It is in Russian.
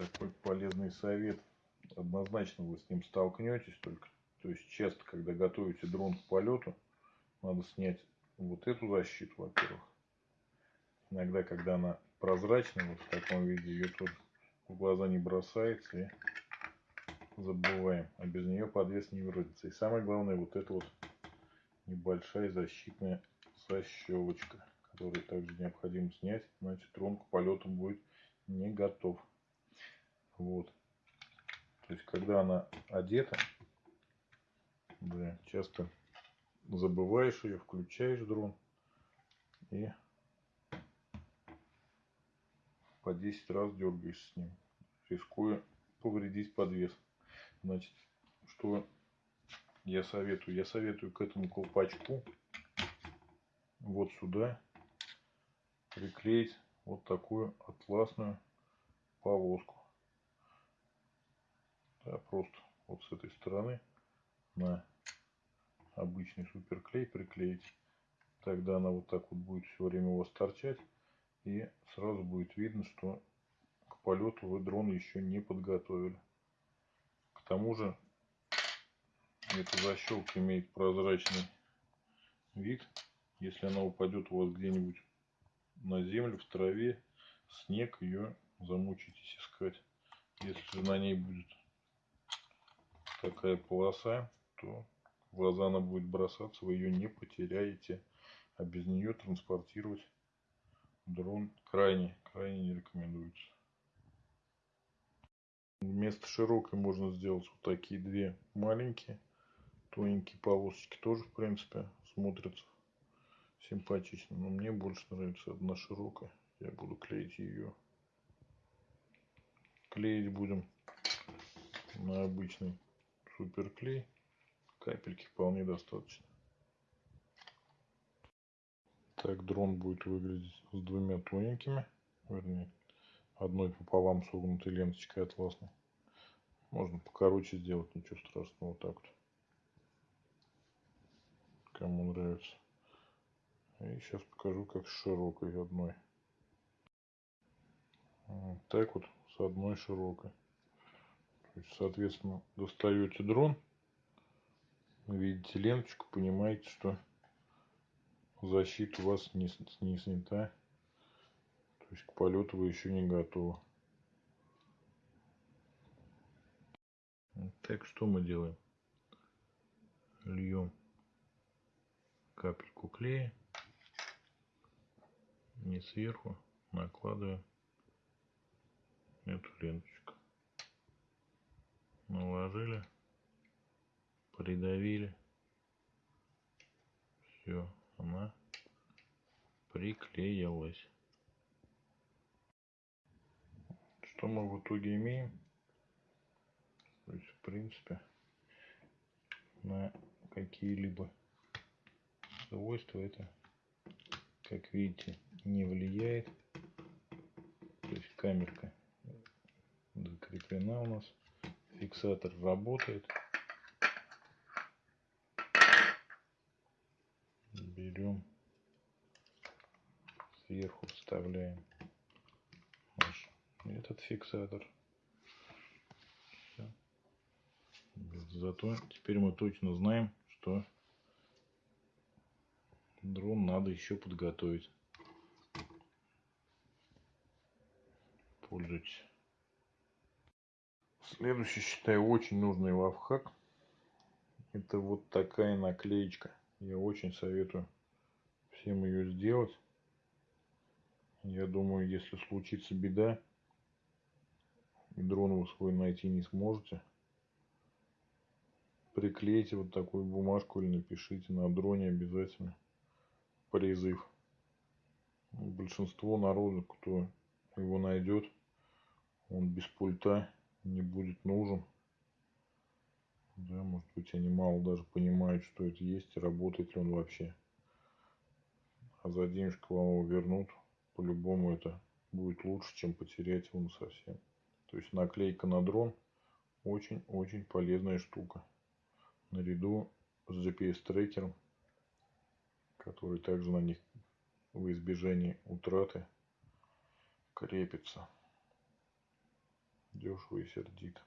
такой полезный совет. Однозначно вы с ним столкнетесь только. То есть часто, когда готовите дрон к полету, надо снять вот эту защиту, во-первых. Иногда, когда она прозрачная, вот в таком виде, ее тоже в глаза не бросается и забываем. А без нее подвес не выродится. И самое главное, вот эта вот небольшая защитная защелочка, которую также необходимо снять, иначе дрон к полету будет не готов. Вот. То есть, когда она одета, да, часто забываешь ее, включаешь дрон и по 10 раз дергаешь с ним, рискуя повредить подвес. Значит, что я советую? Я советую к этому колпачку вот сюда приклеить вот такую атласную полоску. Да, просто вот с этой стороны на обычный суперклей приклеить. Тогда она вот так вот будет все время у вас торчать. И сразу будет видно, что к полету вы дрон еще не подготовили. К тому же эта защелка имеет прозрачный вид. Если она упадет у вас где-нибудь на землю, в траве, снег, ее замучитесь искать. Если же на ней будет такая полоса, то глаза она будет бросаться, вы ее не потеряете. А без нее транспортировать дрон крайне, крайне не рекомендуется. Вместо широкой можно сделать вот такие две маленькие, тоненькие полосочки. Тоже, в принципе, смотрятся симпатично. Но мне больше нравится одна широкая. Я буду клеить ее. Клеить будем на обычный суперклей. Капельки вполне достаточно. Так дрон будет выглядеть с двумя тоненькими, вернее, одной пополам согнутой ленточкой атласной. Можно покороче сделать, ничего страшного, вот так вот. Кому нравится. И сейчас покажу, как с широкой одной. Вот так вот с одной широкой. Соответственно, достаете дрон, видите ленточку, понимаете, что защита у вас не, не снята. То есть к полету вы еще не готовы. Так что мы делаем? Льем капельку клея. Не сверху. Накладываем эту ленточку. Наложили. Придавили. Все она приклеилась. Что мы в итоге имеем? То есть, в принципе, на какие-либо свойства это, как видите, не влияет. То есть камерка закреплена у нас, фиксатор работает. берем, сверху вставляем наш этот фиксатор. Зато теперь мы точно знаем, что дрон надо еще подготовить. Пользуйтесь. Следующий, считаю, очень нужный лайфхак. Это вот такая наклеечка. Я очень советую всем ее сделать. Я думаю, если случится беда, и дрон вы свой найти не сможете, приклейте вот такую бумажку или напишите на дроне обязательно призыв. Большинство народу, кто его найдет, он без пульта не будет нужен. Да, может быть, они мало даже понимают, что это есть, работает ли он вообще. А за денежку вам его вернут. По-любому это будет лучше, чем потерять его совсем. То есть наклейка на дрон очень-очень полезная штука. Наряду с GPS-трекером, который также на них в избежании утраты крепится. Дешево и сердито